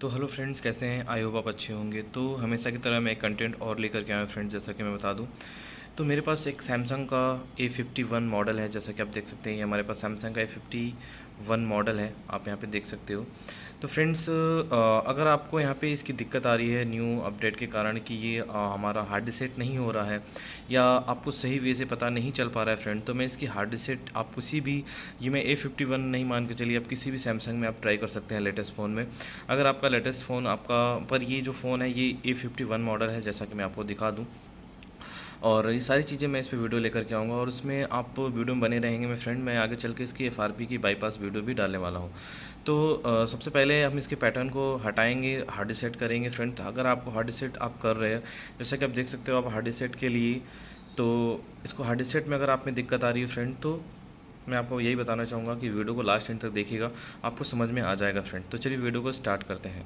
तो hello friends कैसे हैं? आई होप आप अच्छे होंगे। तो हमेशा की तरह मैं एक कंटेंट और लेकर के आया फ्रेंड्स जैसा कि मैं बता दूँ। तो मेरे पास एक सैमसंग का ए फिफ्टी वन मॉडल है, जैसा कि आप देख सकते हैं, ये हमारे पास सैमसंग का ए फिफ्टी वन मॉडल है, आप यहाँ पे देख सकते हो। तो फ्रेंड्स अगर आपको यहाँ पे इसकी दिक्कत आ रही है न्यू अपडेट के कारण कि ये हमारा हार्ड डिसेट नहीं हो रहा है, या आपको सही वे से पता नहीं चल पा रहा है फ्रेंड तो मैं इसकी हार्ड डिसेट आप किसी भी, ये मैं ए फिफ्टी वन नहीं मान के चलिए, आप किसी भी सैमसंग में आप ट्राई कर सकते हैं लेटेस्ट फ़ोन में। अगर आपका लेटेस्ट फ़ोन आपका, पर ये जो फ़ोन है, ये ए फिफ्टी वन मॉडल है, जैसा कि मैं आपको दिखा दूँ। और ये सारी चीज़ें मैं इस पर वीडियो लेकर के आऊँगा और उसमें आप वीडियो में बने रहेंगे मैं फ्रेंड मैं आगे चल के इसकी एफआरपी की बाईपास वीडियो भी डालने वाला हूँ। तो आ, सबसे पहले हम इसके पैटर्न को हटाएँगे हार्ड सेट करेंगे फ्रेंड अगर आपको हार्ड सेट आप कर रहे हैं जैसा कि आप देख सकते हो आप हार्ड सेट के लिए तो इसको हार्ड सेट में अगर आप में दिक्कत आ रही है फ्रेंड तो मैं आपको यही बताना चाहूँगा कि वीडियो को लास्ट एंड तक देखिएगा आपको समझ में आ जाएगा फ्रेंड। तो चलिए वीडियो को स्टार्ट करते हैं।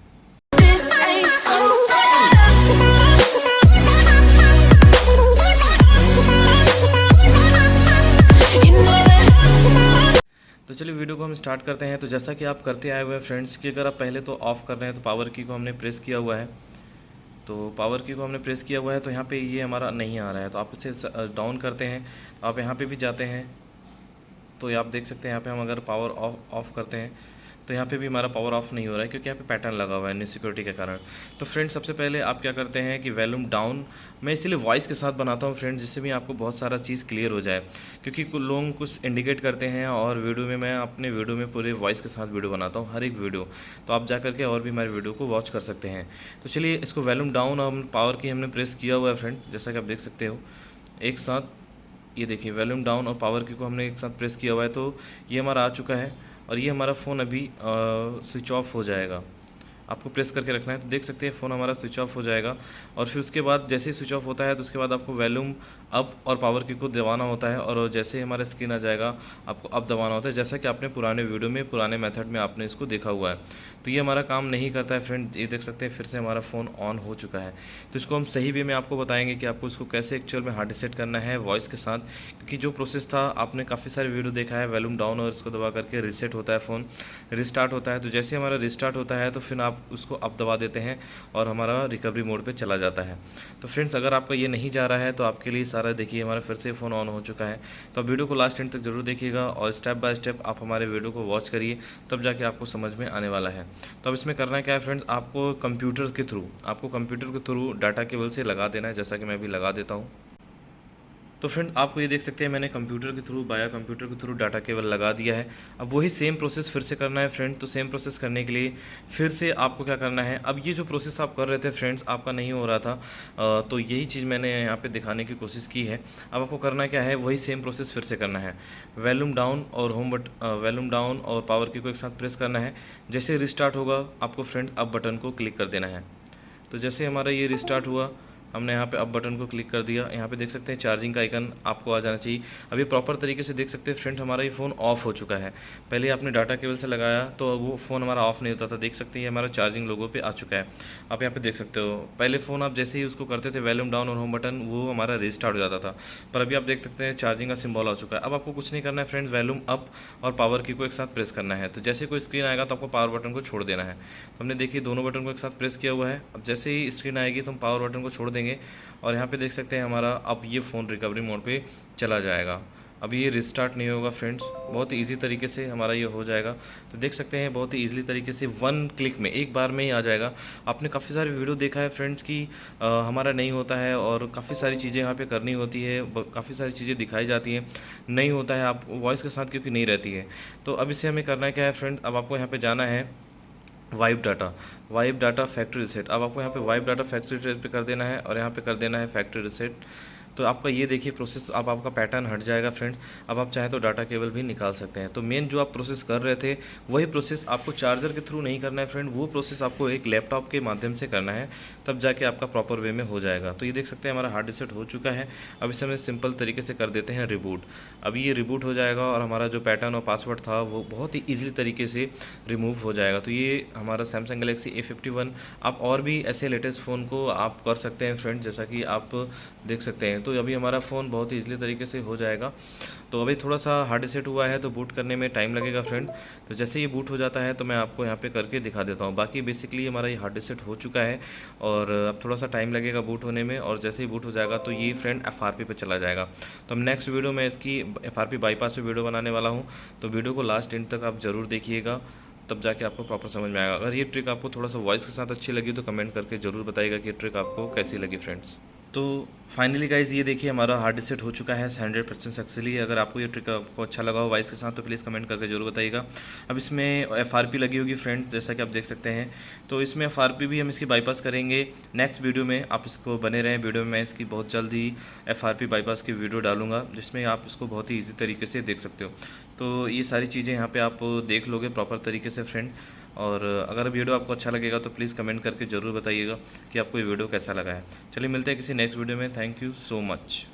हम स्टार्ट करते हैं तो जैसा कि आप करते आए हुए हैं फ्रेंड्स कि, अगर आप पहले तो ऑफ़ कर रहे हैं तो पावर की को हमने प्रेस किया हुआ है। तो पावर की को हमने प्रेस किया हुआ है तो यहाँ पे ये हमारा नहीं आ रहा है। तो आप इसे डाउन करते हैं, आप यहाँ पे भी जाते हैं। तो ये आप देख सकते हैं, यहाँ पे हम अगर पावर ऑफ़ ऑफ़ करते हैं तो यहाँ पे भी हमारा पावर ऑफ़ नहीं हो रहा है क्योंकि यहाँ पे पैटर्न लगा हुआ है सिक्योरिटी के कारण। तो फ्रेंड सबसे पहले आप क्या करते हैं कि वैल्यूम डाउन मैं इसीलिए वॉइस के साथ बनाता हूँ फ्रेंड जिससे भी आपको बहुत सारा चीज़ क्लियर हो जाए। क्योंकि लोग कुछ इंडिकेट करते हैं और वीडियो में मैं अपने वीडियो में पूरे वॉइस के साथ वीडियो बनाता हूँ, हर एक वीडियो तो आप जा करके और भी हमारे वीडियो को वॉच कर सकते हैं। तो चलिए, इसको वैल्यूम डाउन और पावर की हमने प्रेस किया हुआ है फ्रेंड जैसा कि आप देख सकते हो। एक साथ, ये देखिए वैल्यूम डाउन और पावर की को हमने एक साथ प्रेस किया हुआ है तो ये हमारा आ चुका है। और ये हमारा फ़ोन अभी स्विच ऑफ़ हो जाएगा। आपको प्रेस करके रखना है तो देख सकते हैं फ़ोन हमारा स्विच ऑफ़ हो जाएगा। और फिर उसके बाद जैसे ही स्विच ऑफ़ होता है तो उसके बाद आपको वैल्यूम अप और पावर की को दबाना होता है और जैसे ही हमारा स्क्रीन आ जाएगा, आपको अप दबाना होता है, जैसा कि आपने पुराने वीडियो में, पुराने मेथड में आपने इसको देखा हुआ है। तो ये हमारा काम नहीं करता है फ्रेंड, ये देख सकते हैं फिर से हमारा फ़ोन ऑन हो चुका है। तो इसको हम सही वे में आपको बताएँगे कि आपको इसको कैसे एक्चुअल में हार्ड सेट करना है वॉइस के साथ, क्योंकि जो प्रोसेस था, आपने काफ़ी सारे वीडियो देखा है, वैल्यूम डाउन और इसको दबा करके रिसेट होता है फ़ोन, रिस्टार्ट होता है। तो जैसे हमारा रिस्टार्ट होता है तो फिर आप उसको अप दबा देते हैं और हमारा रिकवरी मोड पे चला जाता है। तो फ्रेंड्स अगर आपका ये नहीं जा रहा है तो आपके लिए सारा देखिए, हमारा फिर से फ़ोन ऑन हो चुका है। तो आप वीडियो को लास्ट एंड तक ज़रूर देखिएगा और स्टेप बाय स्टेप आप हमारे वीडियो को वॉच करिए, तब जाके आपको समझ में आने वाला है। तो अब इसमें करना क्या है फ्रेंड्स आपको कंप्यूटर के थ्रू आपको कंप्यूटर के थ्रू डाटा केबल से लगा देना है, जैसा कि मैं अभी लगा देता हूँ। तो फ्रेंड आपको ये देख सकते हैं, मैंने कंप्यूटर के थ्रू बाया कंप्यूटर के थ्रू डाटा केबल लगा दिया है। अब वही सेम प्रोसेस फिर से करना है फ्रेंड तो सेम प्रोसेस करने के लिए फिर से आपको क्या करना है? अब ये जो प्रोसेस आप कर रहे थे फ्रेंड्स आपका नहीं हो रहा था। तो यही चीज़ मैंने यहाँ पर दिखाने की कोशिश की है। अब आपको करना क्या है, वही सेम प्रोसेस फिर से करना है। वैल्यूम डाउन और होम बट वैल्यूम डाउन और पावर की को एक साथ प्रेस करना है। जैसे रिस्टार्ट होगा, आपको फ्रेंड अब बटन को क्लिक कर देना है। तो जैसे हमारा ये रिस्टार्ट हुआ हमने यहाँ पे अप बटन को क्लिक कर दिया। यहाँ पे देख सकते हैं चार्जिंग का आइकन आपको आ जाना चाहिए। अभी प्रॉपर तरीके से देख सकते हैं फ्रेंड हमारा ये फ़ोन ऑफ़ हो चुका है। पहले आपने डाटा केबल से लगाया तो वो फ़ोन हमारा ऑफ़ नहीं होता था। देख सकते हैं हमारा चार्जिंग लोगों पे आ चुका है। आप यहाँ पर देख सकते हो। पहले फ़ोन आप जैसे ही उसको करते थे वैल्यूम डाउन और होम बटन वो हमारा रिस्टार्ट हो जाता था। पर अभी आप देख सकते हैं चार्जिंग का सिम्बॉल आ चुका है। अब आपको कुछ नहीं करना है फ्रेंड्स वैल्यूम अप और पावर की को एक साथ प्रेस करना है। तो जैसे कोई स्क्रीन आएगा तो आपको पावर बटन को छोड़ देना है। तो हमने देखिए, दोनों बटन को एक साथ प्रेस किया हुआ है। अब जैसे ही स्क्रीन आएगी तो हम पावर बटन को छोड़ देंगे। और यहाँ पे देख सकते हैं हमारा अब ये फ़ोन रिकवरी मोड पे चला जाएगा। अभी ये रिस्टार्ट नहीं होगा फ्रेंड्स बहुत ही ईजी तरीके से हमारा ये हो जाएगा। तो देख सकते हैं बहुत ही ईजिली तरीके से वन क्लिक में, एक बार में ही आ जाएगा। आपने काफ़ी सारे वीडियो देखा है फ्रेंड्स की हमारा नहीं होता है और काफ़ी सारी चीज़ें यहाँ पे करनी होती है काफ़ी सारी चीज़ें दिखाई जाती हैं। नहीं होता है, आप वॉइस के साथ क्योंकि नहीं रहती है। तो अब इसे हमें करना क्या है फ्रेंड अब आपको यहाँ पर जाना है। Wipe data. Wipe data factory reset. अब आपको यहाँ पे वाइप डाटा फैक्ट्री रिसेट पे कर देना है और यहाँ पे कर देना है फैक्ट्री रिसेट। तो आपका ये देखिए प्रोसेस अब आपका पैटर्न हट जाएगा फ्रेंड्स अब आप चाहें तो डाटा केबल भी निकाल सकते हैं। तो मेन जो आप प्रोसेस कर रहे थे, वही प्रोसेस आपको चार्जर के थ्रू नहीं करना है फ्रेंड वो प्रोसेस आपको एक लैपटॉप के माध्यम से करना है, तब जाके आपका प्रॉपर वे में हो जाएगा। तो ये देख सकते हैं हमारा हार्ड डिसेट हो चुका है। अब इसे हमें सिंपल तरीके से कर देते हैं रिबूट अभी ये रिबूट हो जाएगा और हमारा जो पैटर्न और पासवर्ड था, वो बहुत ही ईजिली तरीके से रिमूव हो जाएगा। तो ये हमारा Samsung Galaxy A fifty one आप और भी ऐसे लेटेस्ट फ़ोन को आप कर सकते हैं फ्रेंड जैसा कि आप देख सकते हैं। हैं तो अभी हमारा फ़ोन बहुत ही ईजिली तरीके से हो जाएगा। तो अभी थोड़ा सा हार्ड सेट हुआ है तो बूट करने में टाइम लगेगा फ्रेंड तो जैसे ये बूट हो जाता है तो मैं आपको यहाँ पे करके दिखा देता हूँ। बाकी बेसिकली हमारा ये हार्ड सेट हो चुका है, और अब थोड़ा सा टाइम लगेगा बूट होने में, और जैसे ही बूट हो जाएगा तो ये फ्रेंड एफ़ आर पे चला जाएगा। तो हम नेक्स्ट वीडियो में इसकी एफ़ आर बाईपास वीडियो बनाने वाला हूँ। तो वीडियो को लास्ट एंड तक आप ज़रूर देखिएगा, तब जाके आपको प्रॉपर समझ में आएगा। अगर ये ट्रिक आपको थोड़ा सा वॉइस के साथ अच्छी लगी तो कमेंट करके ज़रूर बताइएगा कि ये ट्रिक आपको कैसी लगी फ्रेंड्स तो फाइनली गाइज़ ये देखिए हमारा हार्ड डिसेट हो चुका है हंड्रेड परसेंट सक्सेसली अगर आपको ये ट्रिक आपको अच्छा लगा हो वाइस के साथ तो प्लीज़ कमेंट करके ज़रूर बताइएगा। अब इसमें एफआरपी लगी होगी फ्रेंड्स जैसा कि आप देख सकते हैं। तो इसमें एफआरपी भी हम इसकी बाईपास करेंगे। नेक्स्ट वीडियो में आप इसको बने रहें। वीडियो में मैं इसकी बहुत जल्द ही एफ़ बाईपास की वीडियो डालूँगा, जिसमें आप इसको बहुत ही ईजी तरीके से देख सकते हो। तो ये सारी चीज़ें यहाँ पे आप देख लोगे प्रॉपर तरीके से फ्रेंड और अगर वीडियो आपको अच्छा लगेगा तो प्लीज़ कमेंट करके ज़रूर बताइएगा कि आपको ये वीडियो कैसा लगा है। चलिए मिलते हैं किसी नेक्स्ट वीडियो में। Thank you so much